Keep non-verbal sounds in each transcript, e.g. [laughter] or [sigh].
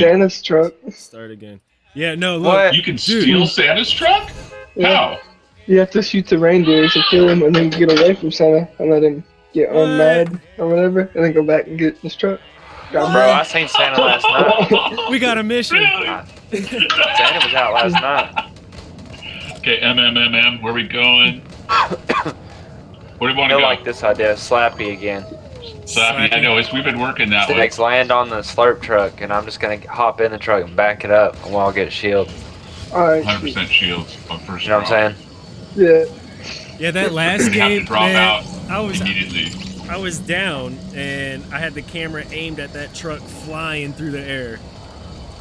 Santa's truck. Start again. Yeah, no, look. What? You can Dude. steal Santa's truck? Yeah. How? You have to shoot the reindeer to kill him and then get away from Santa and let him get What? unmad or whatever and then go back and get his truck. Got Bro, I seen Santa last night. [laughs] We got a mission. Really? Santa was out last night. Okay, MMMM, where we going? [coughs] Where do you want to I go? like this idea. Slappy again. Slappy, I know, it's, we've been working that way. Six land on the slurp truck, and I'm just gonna hop in the truck and back it up, and we'll get a shield. Alright. 100% shields on first You know what I'm saying? Yeah. Yeah, that last You have to game, man, I was. I was down and I had the camera aimed at that truck flying through the air.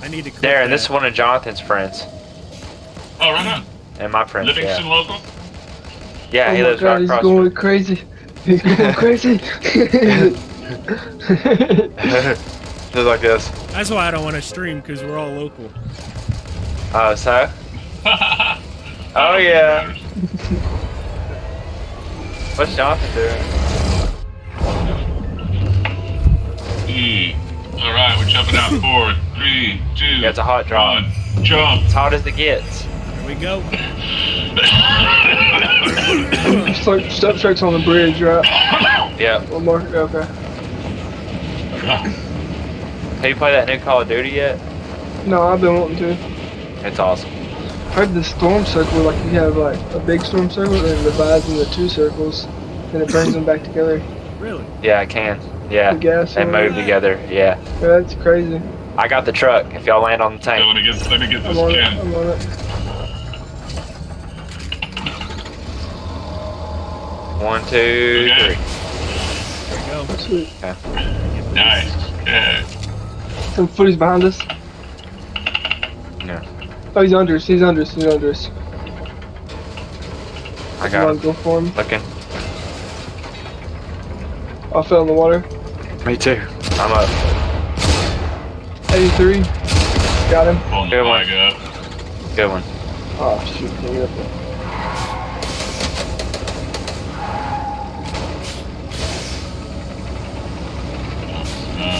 I need to clip Darren, that. this is one of Jonathan's friends, Oh, right on. and my friend. Livingston Yeah, local? yeah oh he my lives god, right he's across. going crazy. He's going crazy. [laughs] Just like this. That's why I don't want to stream because we're all local. Uh, oh, so? [laughs] Oh yeah. What's Jonathan doing? E. All right, we're jumping out. [laughs] Four, three, two, Yeah, it's a hot drop. one. Jump. As hot as it gets. Here we go. [coughs] Start, step trucks on the bridge, right? Yeah. One more. Okay. Have you played that new Call of Duty yet? No, I've been wanting to. It's awesome. I heard the storm circle, like you have like a big storm circle and it divides into two circles and it brings them back together. Really? Yeah, I can. Yeah. The gas. They and- move together. Yeah. Yeah, that's crazy. I got the truck. If y'all land on the Okay, tank. let me get, let me get this I'm on it. gen. I'm on it. One, two, Okay. three. There we go. Sweet. Nice. Okay. Some footies behind us. Yeah. Oh, he's under us. He's under us. He's under us. I Come got on, him. go for him. Looking. I fell in the water. Me too. I'm up. 83. Got him. Pulling the Good one. flag up. Good one. Oh, shoot. Can't get up there.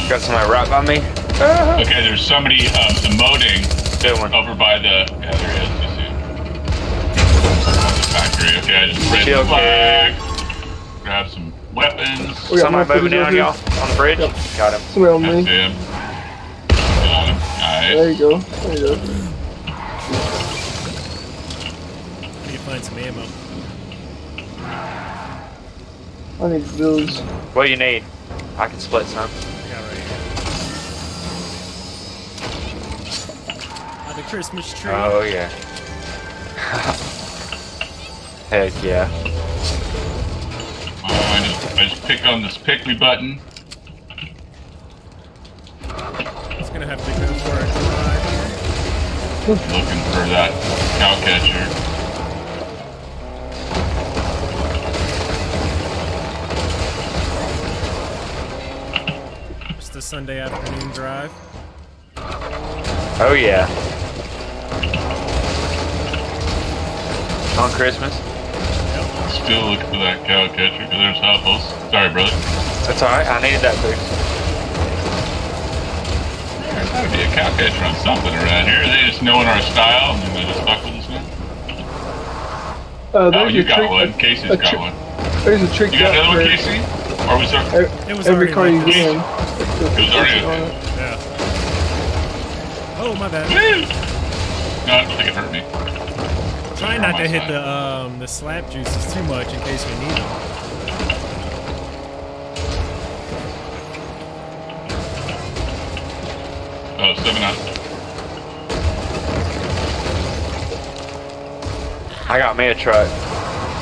Got somebody right on me. Ah, okay, there's somebody um, emoting Good one. over by the. Yeah, there he is. You see. The factory. Okay, I just raised the Shield flag. Grab some weapons. We got Somebody moving down here. y'all on the bridge. Yep. Got him. Somebody on me. him. Got him. There you go. There you go. Need to find some ammo. I need those. What do you need? I can split some. Christmas tree. Oh yeah. [laughs] Heck yeah. Oh, I just, I just pick on this pick me button. It's gonna have to go for a drive. Looking for that cow catcher. It's the Sunday afternoon drive. Oh yeah. On Christmas. Still looking for that cow catcher. because There's Huffles. Sorry, brother. That's alright. I needed that boost. There's gotta be a cow catcher on something around here. They just knowing our style and they just fuck with us now. Uh, Oh, there's you a got trick. one. Casey's a got one. There's a trick You got another one, Casey? Or was there? every, It was every already car you like get in. It was already on it. Yeah. Oh my bad. Woo! No, I don't think it hurt me. Try not to hit the um the slap juices too much in case we need them. Oh, seven out. I got me a truck.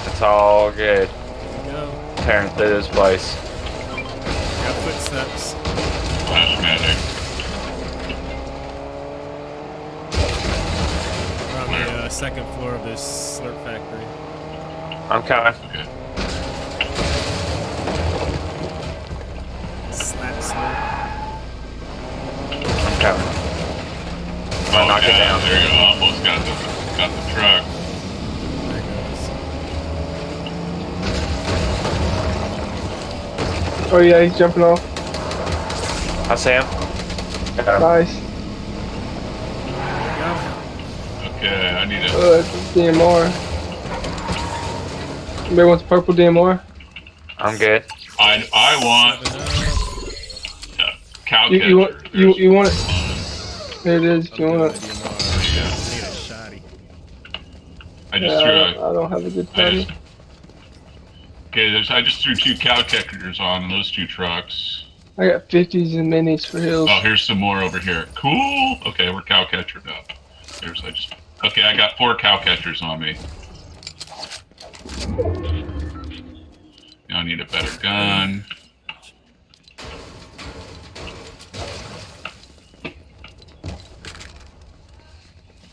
It's all good. There go. Tearing through this place. Got footsteps. Flash magic. We're on the uh, second floor of this slurp factory. I'm coming. Okay. Slap slurp. I'm coming. I'm gonna Oh, knock it yeah, down. There you go. Almost got the, got the truck. There it goes. Oh yeah, he's jumping off. I see him. Got him. Nice. Okay, I need a. Uh, DMR. Anybody wants purple DMR? I'm good. I I want Seven up. cow You, you want catcher. you you want it? There it is. If you I'm want it? Yeah. I need a shotty. I Yeah, just threw don't, a. I don't have a good I time. okay, there's, I just threw two cow catchers on those two trucks. I got 50s and minis for hills. Oh, here's some more over here. Cool. Okay, we're cow catchered up. There's I just. Okay, I got four cow catchers on me. Now I need a better gun.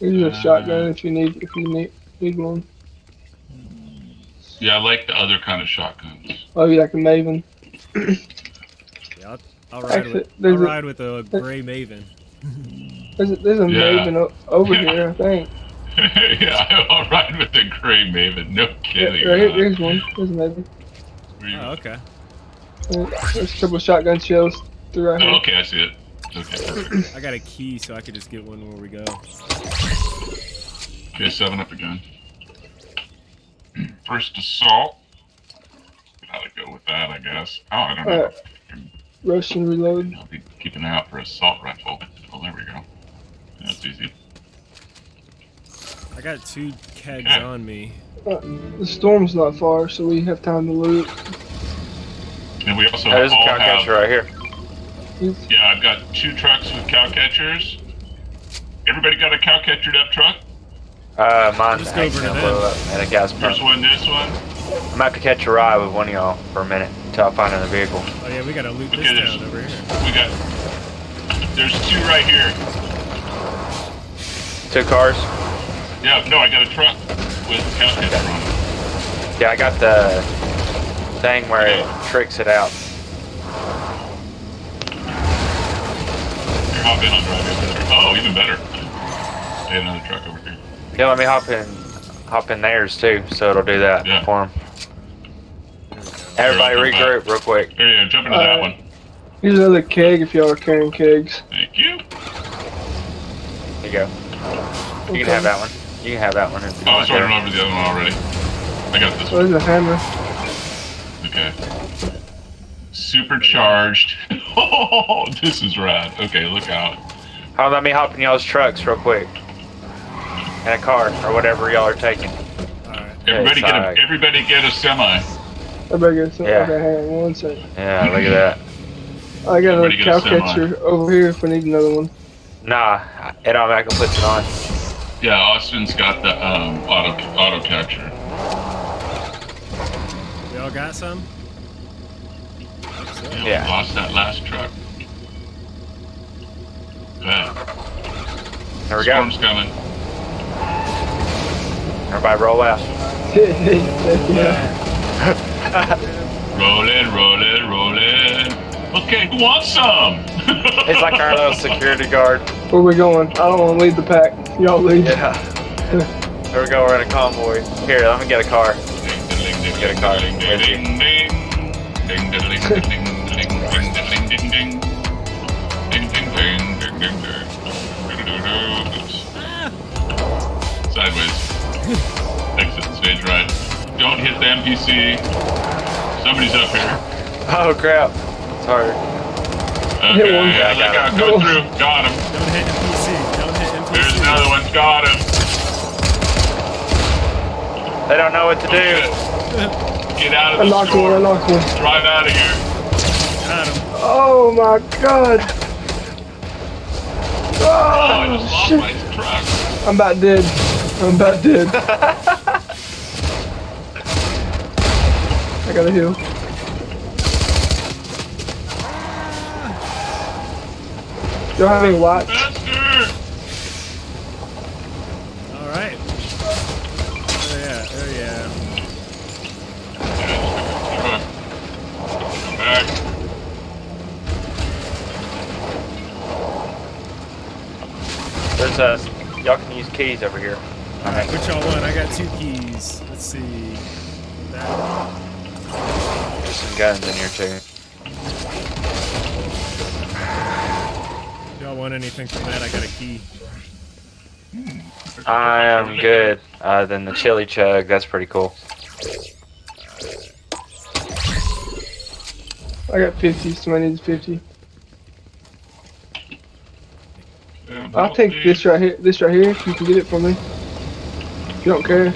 Here's a uh, shotgun if you need if you need need one. Yeah, I like the other kind of shotguns. Oh, you like a Maven? Yeah, I'll, I'll ride Actually, with. I'll a- ride with a gray Maven. [laughs] There's a, there's a Yeah. Maven over Yeah. [laughs] here, I think. [laughs] yeah, I'll ride with the gray Maven. No Yeah, kidding. right huh? there's one. There's a Maven. Oh, okay. There's a couple shotgun shells through right Oh, here. okay, I see it. Okay. [clears throat] I got a key, so I could just get one where we go. Okay, seven up again. [clears throat] First assault. Gotta go with that, I guess. Oh, I don't know. Alright. Russian reload. I'll be keeping out for assault rifle. Oh, there we go. That's easy. I got two kegs Okay. on me. Uh, the storm's not far, so we have time to loot. And we also There's a all cow have. catcher right here. Yeah, I've got two trucks with cow catchers. Everybody got a cow catchered up truck? Uh, mine's Just over hanging to a up at a gas pump. Here's one, this one. I'm about to catch a ride with one of y'all for a minute until I find another vehicle. Oh yeah, we gotta loot this Okay, there's- town over here. We got. There's two right here. Two cars. Yeah, no, I got a truck with cow catcher on it. Yeah, I got the thing where it tricks it out. Here, hop in, I'll drive you over there. Oh, even better. They have another truck over here. Yeah, let me hop in, hop in theirs too, so it'll do that Yeah. for 'em. Everybody Here, I'll regroup real quick. There you go, jump into that Alright. one. Here's another keg if y'all are carrying kegs. Thank you. There you go. You can have that one. You can have that one if you Oh, I want was running to. over the other one already. I got this Oh, one. there's a hammer. Okay. Supercharged. [laughs] Oh, this is rad. Okay, look out. Oh, let me hop in y'all's trucks real quick. In a car or whatever y'all are taking. Alright. Everybody get a sorry. everybody get a semi. Everybody get some. Yeah. Okay, hang on one second. Yeah, look at that. I got another Everybody get cow a semi. catcher over here if we need another one. Nah, it automatically puts it on. Yeah, Austin's got the um, auto auto capture. Y'all got some? Yeah, Yeah. lost that last truck. Yeah. There we go. Storm's coming. Everybody roll out. [laughs] yeah. [laughs] Rolling, rolling, rolling. Okay, who wants some? He's like our little security guard. Where we going? I don't want to lead the pack. Y'all lead. Yeah. Here we go. We're in a convoy. Here, I'm gonna get a car. Get a car. Sideways. Exit stage right. Don't hit the NPC. Somebody's up here. Oh crap. Sorry. Okay, Hit one. yeah, I got look go through. Got him. Don't hit NPC. Don't hit NPC. There's another one. Got him. They don't know what to Oh, do. shit. Get out of I the knocked one. I store. knocked one. Drive out of here. Got him. Oh my god. Oh, I oh, just Oh, lost shit. my truck. I'm about dead. I'm about dead. [laughs] I gotta heal. Y'all have any watch? Alright. Oh yeah, oh yeah. Truck. Back. There's uh y'all can use keys over here. Alright, which y'all want? I got two keys. Let's see. That. There's some guns in here too. Y'all want anything from that? I got a key. I am good. Uh, then the chili chug, that's pretty cool. I got 50, somebody needs 50. I'll take this right here. This right here. If you can get it for me. If you don't care.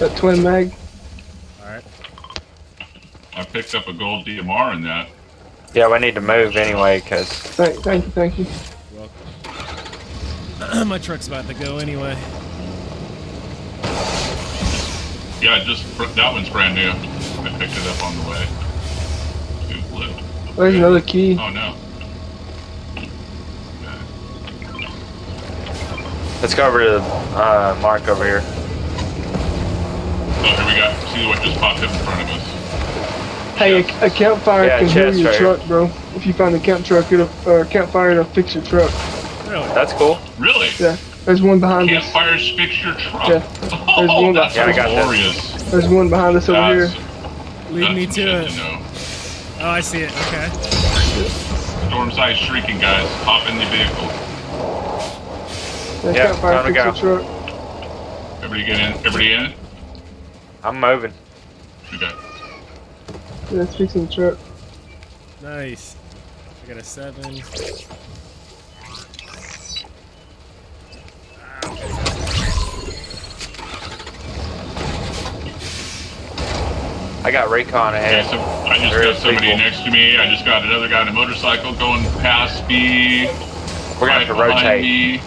That twin mag. Alright. I picked up a gold DMR in that. Yeah, we need to move anyway, cause Thank, thank you, thank you. [clears throat] My truck's about to go anyway. Yeah, just that one's brand new. I picked it up on the way. Two blue. There's another key. Oh no. let's go over to uh, Mark over here. Oh, here we got. See what just popped up in front of us. Hey, a, a campfire Yeah, can heal your right here. truck, bro. If you find a camp truck, it'll or a campfire, it'll fix your truck. Really? That's cool. Really? Yeah. There's one behind us. Campfires fix your truck. Yeah. [laughs] There's Oh, one that's Yeah, I got that. There's one behind us over That's, here. Lead me to it. know. Oh, I see it. Okay. Storm size shrieking, guys. Hop in the vehicle. That Yeah, campfire time to fix go. your truck. Everybody get in. Everybody in. I'm moving. Okay. Yeah, it's fixing the truck. Nice. I got a seven. I got recon Okay, ahead. so I just There got somebody people. next to me. I just got another guy on a motorcycle going past me. We're gonna have to rotate. Me.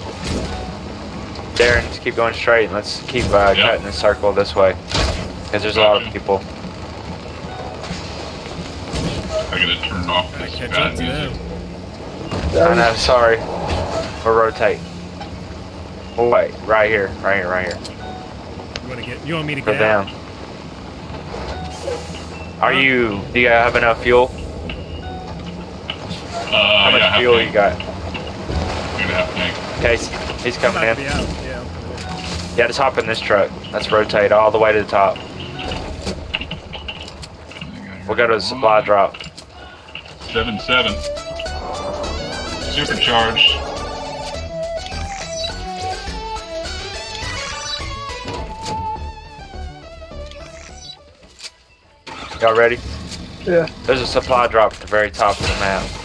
Darren, just keep going straight and let's keep uh, Yeah. cutting the circle this way. Because there's a lot of people. Off I this catch up to them. I know, sorry. We'll rotate. Oh, wait, right here, right here, right here. You want to get? You want me to Go get out? down. Are you, do you have enough fuel? Uh, How much yeah, fuel tank. you got? I'm gonna have tank. Okay, he's- he's coming in. Yeah. Yeah, just hop in this truck. Let's rotate all the way to the top. We'll go to the supply drop. Seven seven. Supercharged. Y'all ready? Yeah. There's a supply drop at the very top of the map.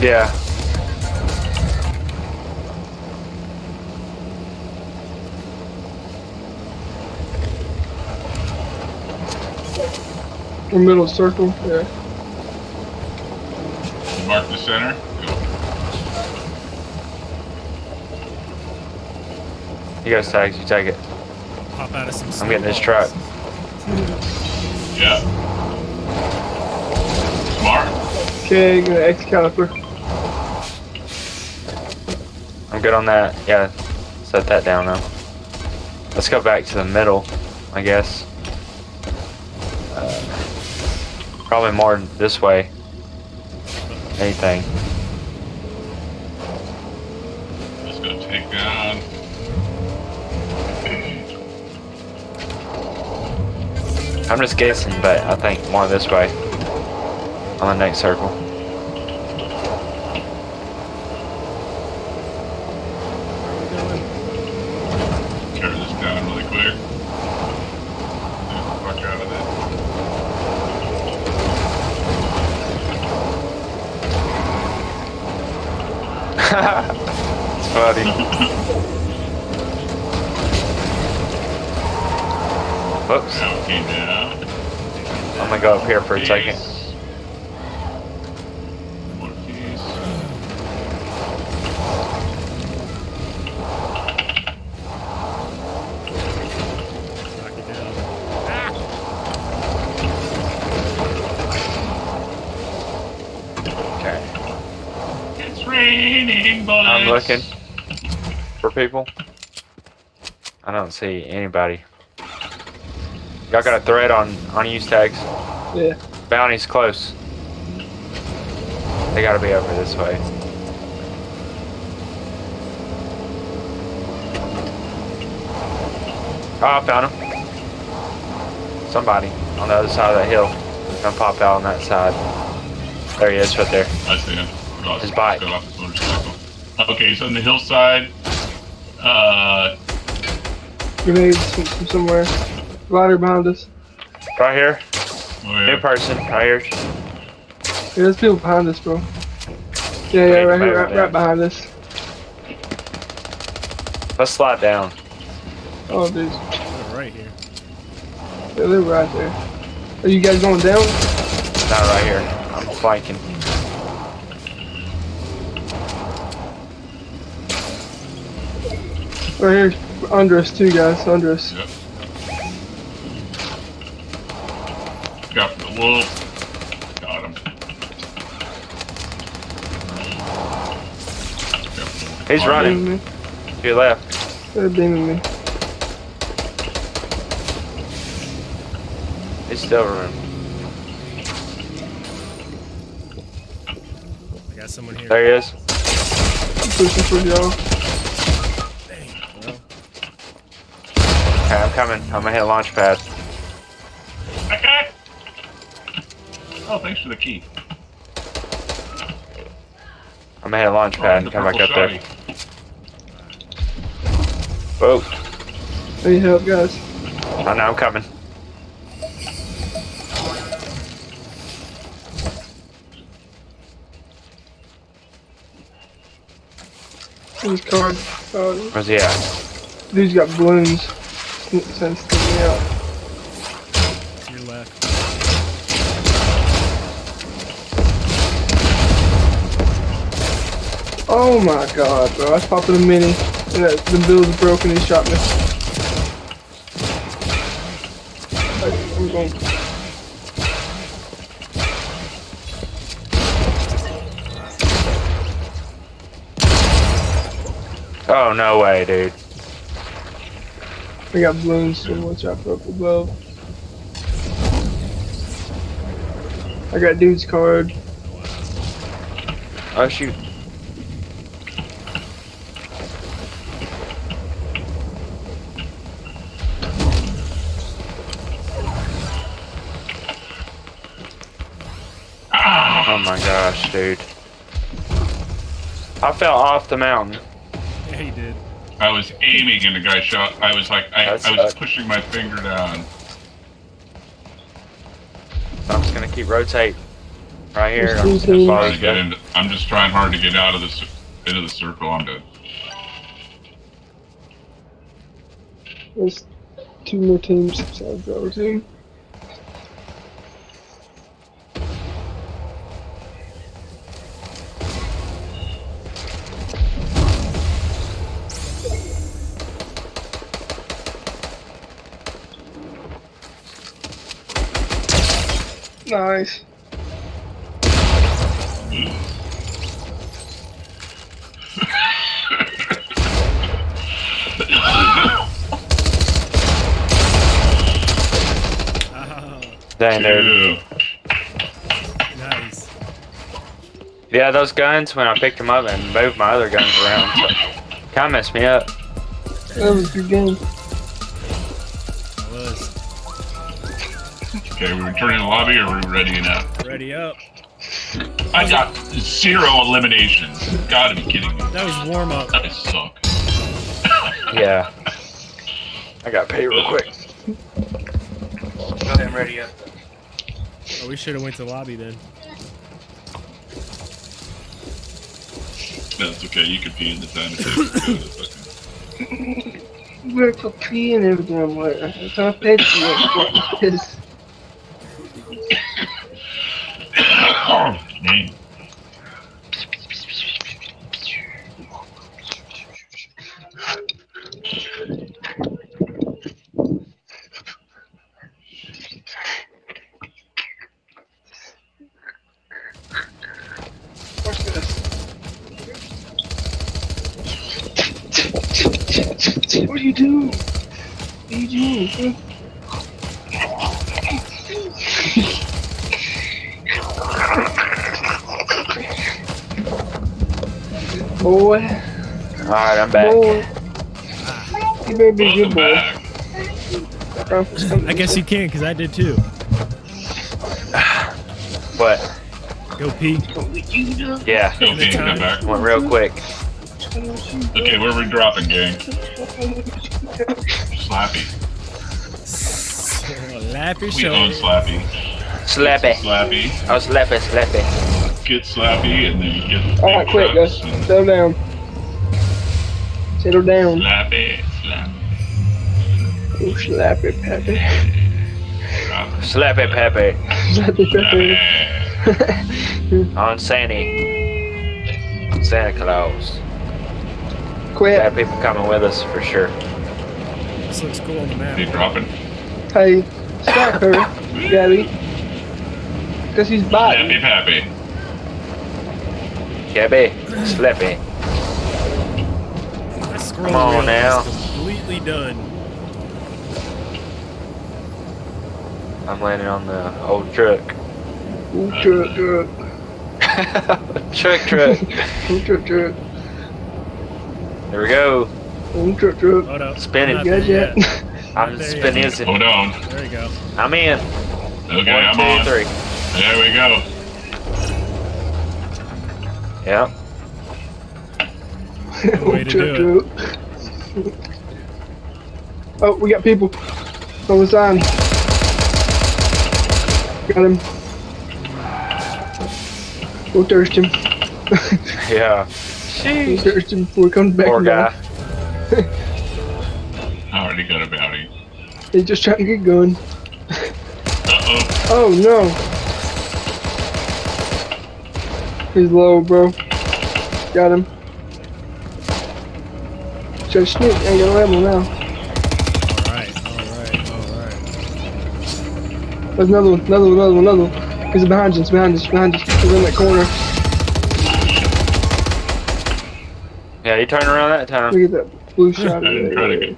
Yeah. Or middle circle. Yeah. Mark the center. Go. You go, Stags, you take it. Pop out of some. I'm getting this truck. Yeah. Smart. Okay, gonna X caliper. I'm good on that. Yeah, set that down now. Let's go back to the middle, I guess. Uh, probably more this way. Anything. Let's go take down. I'm just guessing, but I think more this way. On the next circle. Where are we going? Tear this down really quick. Get the fuck out of it. it's funny. Whoops. Now it came down. I'm gonna go up here for a second. Piece. More piece. Knock it down. Raining bullets. I'm looking for people. I don't see anybody. Y'all got a thread on on use tags. Yeah. Bounty's close. They gotta be over this way. Oh, I found him. Somebody on the other side of that hill. Gonna pop out on that side. There he is, right there. I see him. Got- His bike. got off his motorcycle. Okay, so on the hillside. Uh, Grenades from, from somewhere. Glider behind us. Right here. Oh New yeah. person. Right here. Yeah, there's people behind us, bro. Yeah, yeah, right here, right, right behind us. Let's slide down. Oh, dude. They're right here. Yeah, they're right there. Are you guys going down? Not right here. I'm flanking. Right here, under us, too, guys. Under us. Yep. Got for the wolf. Got him. He's running. Beaming me. To your left. They're beaming me. He's still running. I got someone here. There he is. Pushing for y'all. Okay, I'm coming. I'm gonna hit launch pad. Oh, thanks for the key. I'm gonna hit launch Oh, pad the and come back up there. shotty. Whoa. I need help, guys. Oh no, I'm coming. This card. Oh, uh, Where's he at? dude's got balloons. Send sticking me out. Oh my god, bro. I was popping a mini. And that, the bill's broken. He shot me. I'm going. Oh no way, dude. I got balloons, so watch out for up above. I got dude's card. Oh shoot. Oh my gosh, dude. I fell off the mountain. Yeah, he did. I was aiming and the guy shot. I was like, I, I was pushing my finger down. So I'm just gonna keep rotate right here. I'm just gonna teams. follow Trying get into, I'm just trying hard to get out of this into the circle. I'm dead. There's two more teams besides the Nice. Dang, dude. Nice. Yeah, those guns, when I picked them up and moved my other guns around, so, kind of messed me up. That was a good game. Okay, we returning to the lobby or are we ready now? Ready up. I got zero eliminations. Gotta be kidding me. That was warm up. That suck. Yeah. I got paid real quick. Go ahead and ready up. Oh, we should have went to the lobby then. That's okay. You can pee in the time. it takes. We're for peeing every damn way. I can't pay for Name. What do you do? What do you do? Boy, Alright, I'm back. boy. You better be good boy. I guess you can, because I did too. What? Go pee. Yeah. Okay, come back. Went real quick. Okay, where are we dropping, gang? Slappy. Lappy We show. own Slappy. Slappy. Slappy. Oh, slappy, slappy. Get Slappy, and then you get Alright, quick, guys. trucks Settle down. Settle down. Slappy. Slappy. Oh, slap it, Peppy. Drop. Slappy Peppy. Slap it, Peppy. Slappy. On Sandy. Santa Claus. Quit. Got people coming with us for sure. This looks cool on the They map. dropping. Hey, stop her, [laughs] Gabby. Because he's biting. Slappy Pappy. Gabby. Slappy. My Come on now. completely done. I'm landing on the old truck. Ooh, truck, truck. truck, truck. Ooh, truck, truck. There we go. Ooh, truck, truck. Hold up. Spin it. Not there guys yet? [laughs] I'm there spinning. Hold on. There you go. I'm in. Okay, One, I'm two, on. three. There we go. Yeah. way to do Truck, [laughs] truck. Oh, we got people. On was sign. Got him. We'll thirst him. [laughs] Yeah. We'll thirst him before he comes back. Poor guy. [laughs] I already got a bounty. He's just trying to get going. Uh-oh. Oh no. He's low, bro. Got him. Try to sneak. Ain't gonna have him now. Alright, alright, alright. There's another one, another one, another one, another one. He's behind us, behind us, behind us. He's in that corner. Yeah, he turned around that time. Look at that blue shot. [laughs] I didn't try to get.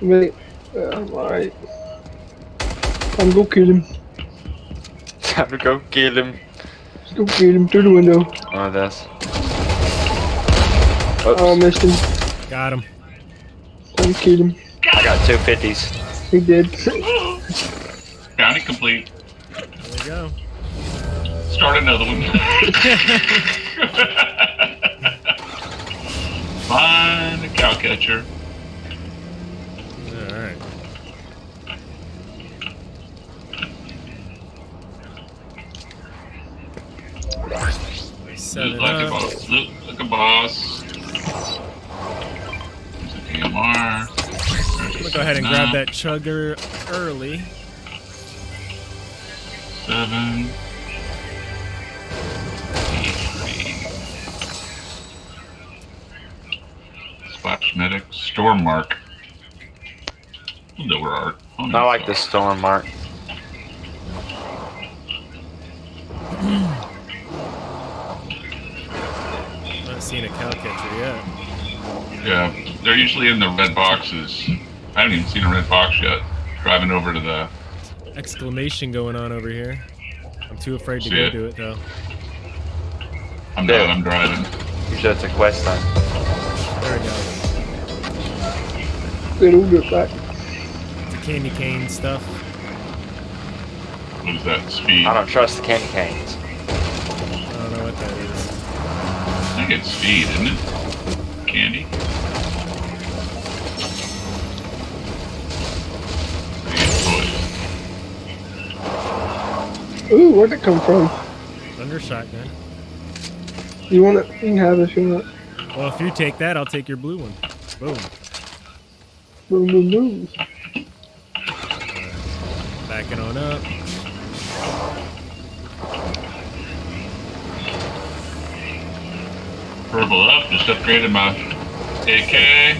Wait. Uh, I'm alright. I'm gonna kill him. Time to go kill him. [laughs] Let's go him through the window. Oh, that's. Oh, I missed him. Got him. Time to kill him. I got two fifties. He did. Bounty complete. There we go. Start another one. [laughs] [laughs] Find a cow catcher. Alright. Set Look it like a uh, boss. Look like a boss. There's a DMR. I'm gonna go ahead and grab that chugger early. Seven. Splash medic. Storm mark. We'll know where our I like the storm mark. Not seeing a cow catcher yet. Yeah, they're usually in the red boxes. I haven't even seen a red box yet. Driving over to the. Exclamation going on over here. I'm too afraid to See go it? do it though. I'm There. done. I'm driving. Usually it's a quest time. There we go. Good, we'll get back. The candy cane stuff. What is that? Speed. I don't trust the candy canes. I don't know what that is. I think it's speed, isn't it? Candy. It's toys. Ooh, where'd it come from? Thunder shotgun. You want it? You can have it if you want. Well, if you take that, I'll take your blue one. Boom. Boom, boom, boom. Backing on up. Purple up. Just upgraded my AK.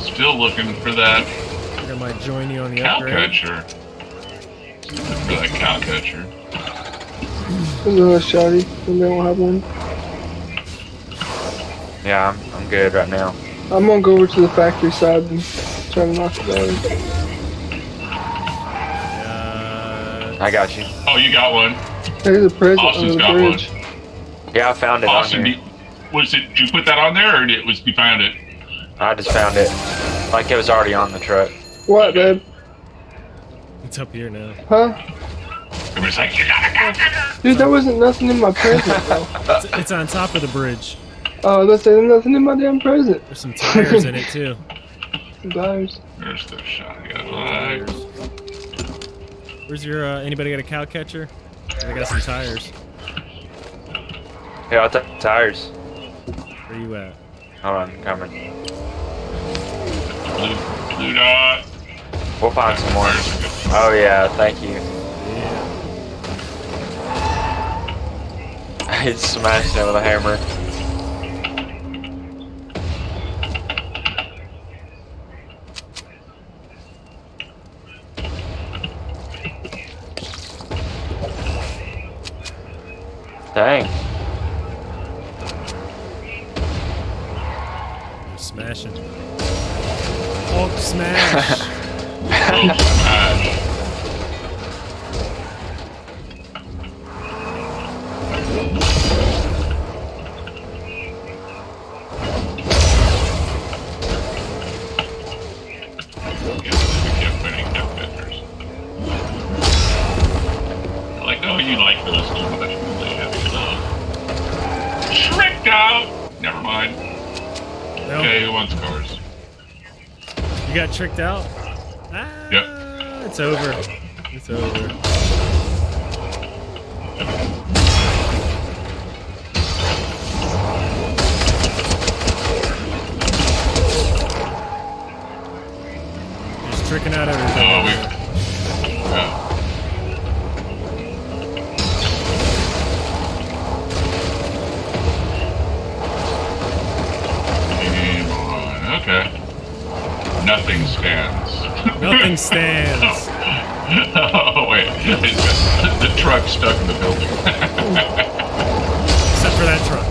Still looking for that I think I might join you on the cow upgrade. catcher. Look for that cow catcher. There's another shotty. And they don't have one. Yeah, I'm, I'm good right now. I'm gonna go over to the factory side and try to knock it down. Uh, I got you. Oh, you got one. There's a present Austin's under the got one. Bridge. Yeah, I found it Awesome. on did, here. was it? Did you put that on there, or did it was you found it? I just found it. Like it was already on the truck. What, babe? it's up here now. Huh? Everybody's like, you gotta go. Dude, there wasn't nothing in my present, [laughs] though. It's, it's on top of the bridge. Oh, let's say there's nothing in my damn present. There's some tires in it too. Guys. There's the shotgun. Right. Where's your? Uh, anybody got a cow catcher? I got some tires. Yeah, I'll take the tires. Where you at? Hold on, coming. Blue, blue dot. We'll find some more. There's a good- Oh yeah, thank you. Yeah. [laughs] He's smashing it with a hammer. Dang. Hulk smash. Oh, smash. Tricked out. Ah, Yep. It's over. It's over. Stands. Nothing [laughs] stands. oh wait, It's- the truck stuck in the building. Except for that truck.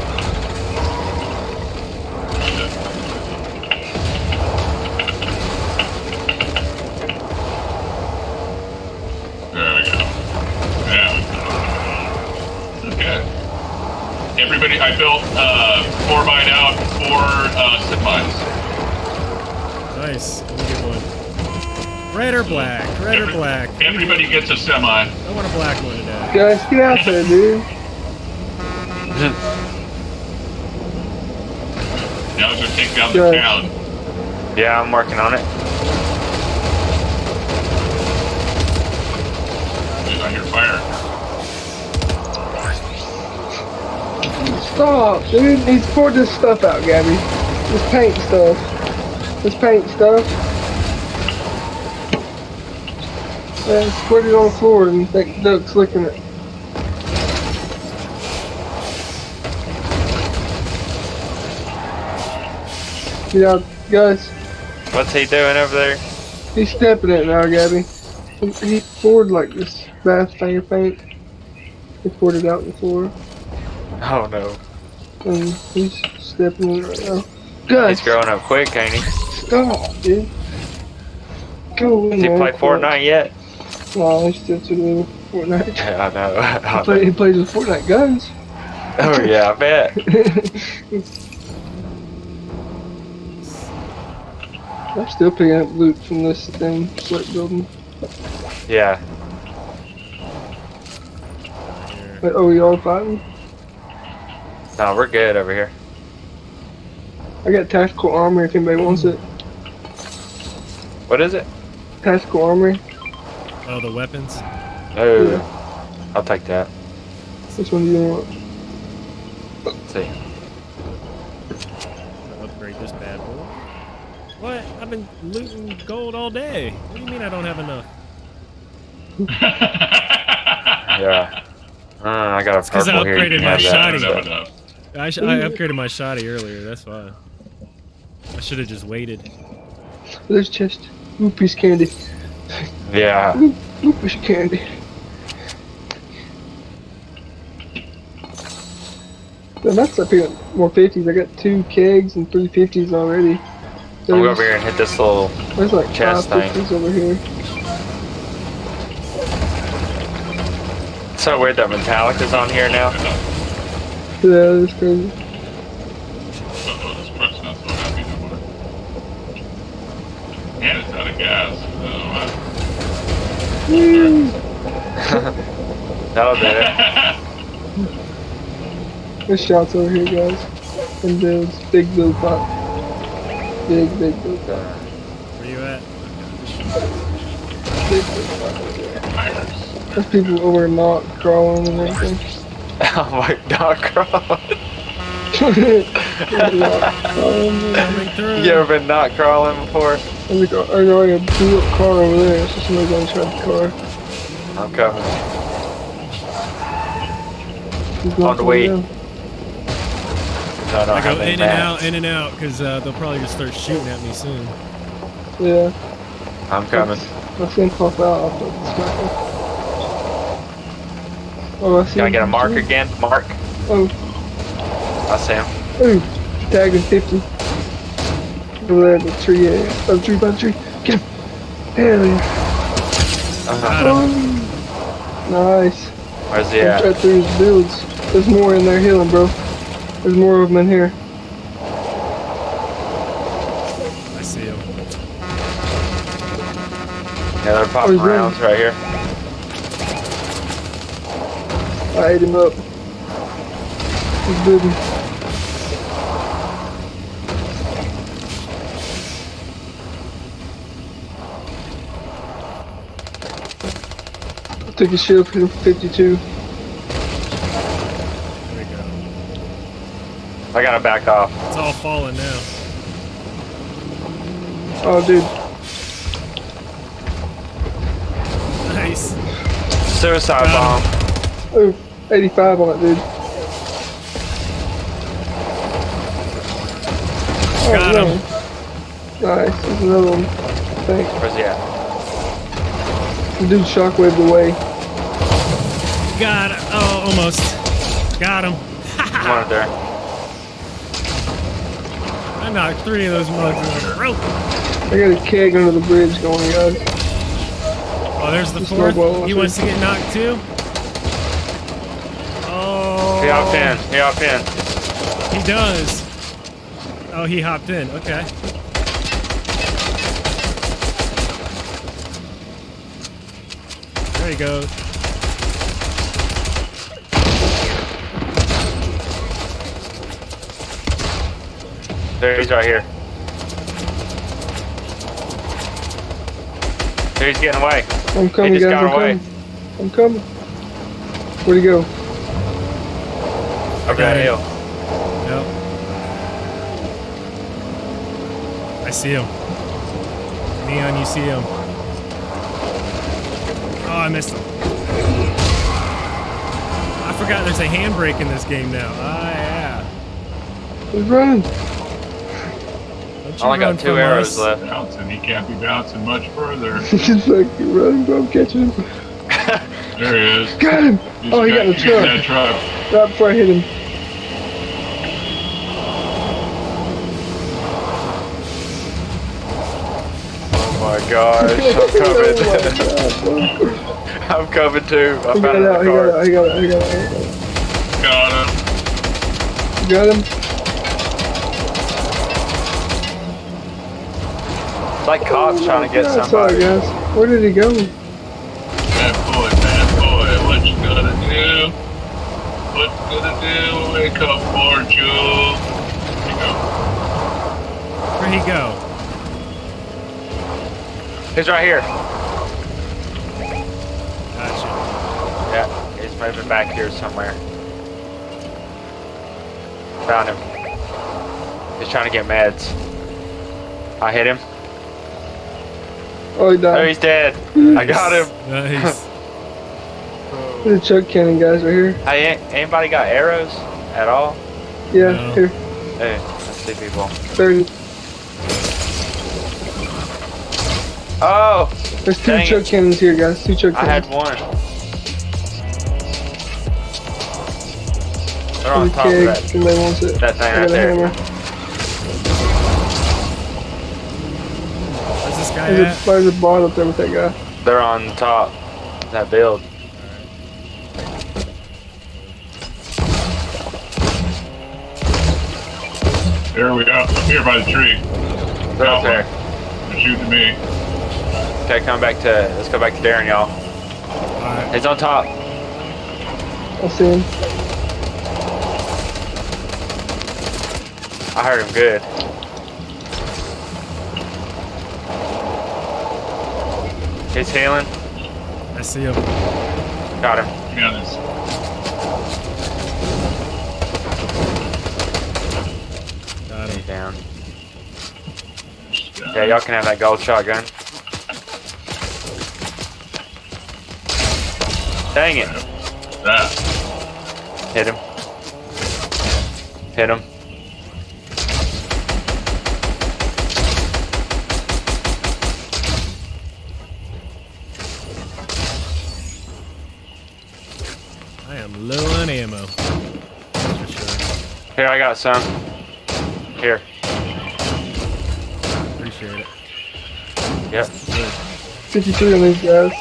there we go. Yeah. Okay. Everybody, I built uh, four mine out, four uh, sit mines. Nice. Let me get one. Red or black? Red or black? Everybody gets a semi. I want a black one today. Guys, get out there, dude. [laughs] Now it's gonna take down the Good. town. Yeah, I'm working on it. I hear fire. Stop, dude. He's poured this stuff out, Gabby. This paint stuff. This paint stuff. Yeah, squirt it on the floor and think Duck's licking it. Get out, guys. What's he doing over there? He's stepping it now, Gabby. He, poured like this bath thing of paint. He poured it out on the floor. Oh no. And he's stepping in it right now. Guys, He's growing up quick, ain't he? stop, dude. Go Does he play. Fortnite yet? No, he's still too little for Fortnite. [laughs] Yeah, I know. [laughs] I He, play, know. he plays with Fortnite guns. Oh yeah, I bet. [laughs] I'm still picking up loot from this thing, sweat building. Yeah. But, oh, y'all fighting? No, we're good over here. I got tactical armor if anybody wants it. What is it? Tactical armor. Oh, the weapons. Oh, Yeah. I'll take that. Which one do you want? Let's see. I'll upgrade this bad boy. What? I've been looting gold all day. What do you mean I don't have enough? [laughs] Yeah. Uh, I got a I purple here. You upgraded can my have that shotty. instead. Enough, enough. I, sh- I upgraded my shoddy earlier. That's why. I should have just waited. There's chest. Ooh, piece candy. Yeah. Piece candy. Then that's up here more 50s. I got two kegs and three 50s already. I'm gonna go over here and hit this little. There's like chest five thing. 50s over here. It's so weird that Metallica's on here now. Yeah, that's crazy. Uh-oh, this truck's not so happy no more. And it's out of gas. Oh, Woo! That'll do it. There's shots over here, guys. And builds. Big build pot. Big, big build pot. Where you at? Big build pot. Tires. There's people over not crawling and everything. [laughs] oh my god, Crawl. Not crawling. You ever been not crawling before? There's a car- there's already a blew up car over there, so somebody's gonna try the car. I'm coming. He's On the way. down. No, I I go in and out, in and out, because uh, they'll probably just start shooting at me soon. Yeah. I'm coming. I see him pop out off the sniper. Oh, I see Can I him. get a mark again? Mark. Oh, I see him. ooh. Tagging 50. Over there the tree, yeah. By tree, by tree. Get him. Hell yeah. Uh, Got him. Oh, nice. where's he Right through his builds. There's more in there healing, bro. There's more of them in here. I see him. Yeah, they're popping he's rounds right here. I ate him up. He's building. Took a shield 52. There we go. I gotta back off. It's all falling now. Oh, dude. Nice. Suicide Got bomb. Oh, 85 on it, dude. Oh, Got no. him. Nice. There's another one. Thanks. Where's he at? The dude shockwaved away. Got it. Oh, almost. Got him. Come there. I knocked three of those mugs in a row. I got a keg under the bridge going, guys. Oh, there's the Just fourth. He I wants to get knocked too. Oh. He hopped oh. in. He hopped in. He does. Oh, he hopped in. Okay. There he goes. There he's right here. There he's getting away. I'm coming, just guys. got I'm away. coming. I'm coming. Where'd he go? Over got that it. hill. Yep. I see him. Neon, you see him. Oh, I missed him. I forgot there's a handbrake in this game now. Ah, yeah. He's running. Don't I only run got two arrows us. left. Bouncing. He can't be bouncing much further. [laughs] He's like, running, bro. I'm catching him. [laughs] There he is. Got him. He's Oh, he got in the he's truck. that truck. Right before I hit him. Oh my gosh. I'm [laughs] oh my coming. God. I'm coming too. I He got found it out. He got it car. out. He got it out. He got it out. Got him. Got him? Like cops trying to get Yeah, somebody. Sorry, guys. Where did he go? Bad boy, bad boy. What you gonna do? What you gonna do? Wake up, Marju. There. Where'd he go? He's right here. Gotcha. Yeah, he's moving back here somewhere. Found him. He's trying to get meds. I hit him. Oh, he Oh, he's dead. I got him. Nice. [laughs] There's a chug cannon, guys, right here. Hey, anybody got arrows at all? Yeah, No. here. Hey, I see people. 30. Oh, There's two Dang chuck it. cannons here, guys. Two chuck I had cannons. one. They're on There's a top of keg. that. Somebody wants it. That thing I right there. hammer. Guy There's a, at? there's a bot up there with that guy. They're on top. Of that build. There we go. Up here by the tree. They're up there. They're shooting me. Okay, come back to. Let's go back to Darren, y'all. Alright. He's on top. I see him. I heard him good. He's healing. I see him. Got him. Give me on this. Got him. He's down. Uh, Yeah, y'all can have that gold shotgun. Dang it. That. Hit him. Hit him. I am low on ammo. For sure. Here, I got some. Here. Appreciate it. Yep. Good. 53 on these guys.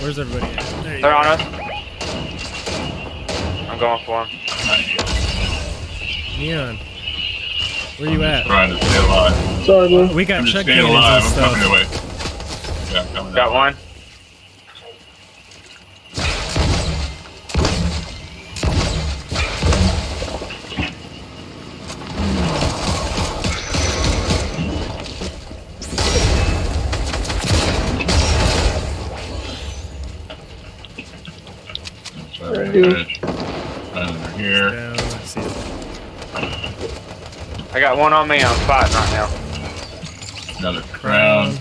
Where's everybody at? They're go. on us. I'm going for him. Neon. Where you at? Trying to stay alive. Sorry, bro. We got I'm just check staying cannons alive. and I'm coming away. Yeah, coming Got one. So, Right here. Under here. Down. I. I got one on me. I'm fighting right now. Another crown.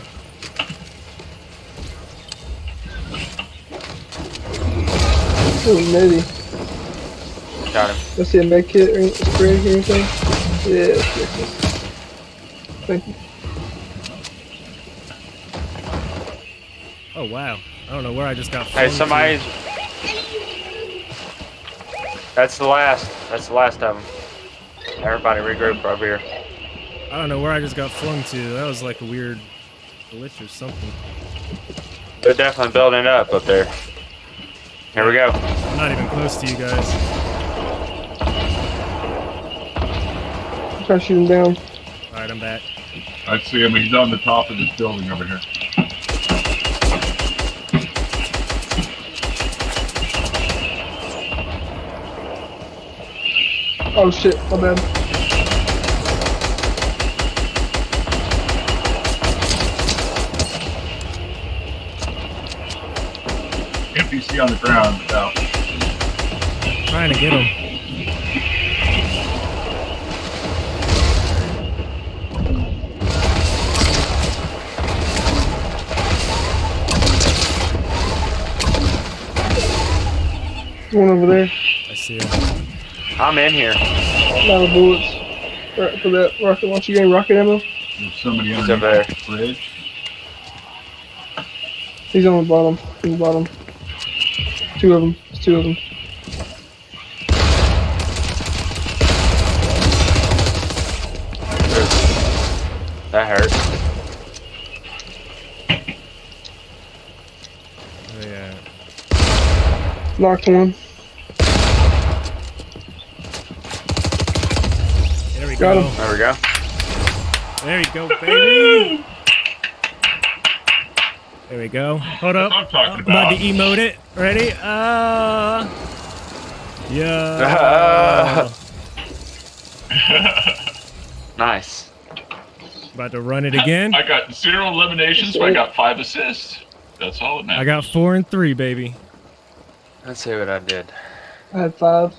Oh, maybe. Got him. Let's see a med kit or spray or anything. Yeah, yes, yes, yes. Thank you. Oh wow. I don't know where I just got. Hey, flung somebody's. That's the last. That's the last of them. Everybody regroup over here. I don't know where I just got flung to. That was like a weird glitch or something. They're definitely building it up up there. Here we go. I'm not even close to you guys. I'm trying to shoot him down. All right, I'm back. I see him. He's on the top of this building over here. Oh shit, my bad. NPC on the ground. Out. Trying to get him. One over there. I see him. I'm in here. A Lot of bullets. Right for that rocket launcher game, rocket ammo. There's somebody He's under over there. the bridge. He's on the bottom. On the bottom. Two of them. It's two of them. That hurt. Oh, yeah. Knocked one. There we Got go. him. There we go. There you go, baby. [laughs] There we go. Hold up. I'm talking I'm about to emote it. Ready? Uh. Yeah. [laughs] Nice. about to run it again. I got zero eliminations, but I got five assists. That's all that matters. I got four and three, baby. Let's see what I did. I had five.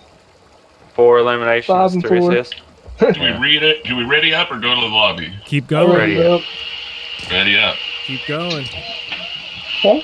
Four eliminations, Five and three four. assists. Do we read it? Do we ready up or go to the lobby? Keep going. Ready. Yep. Ready up. Keep going. Huh?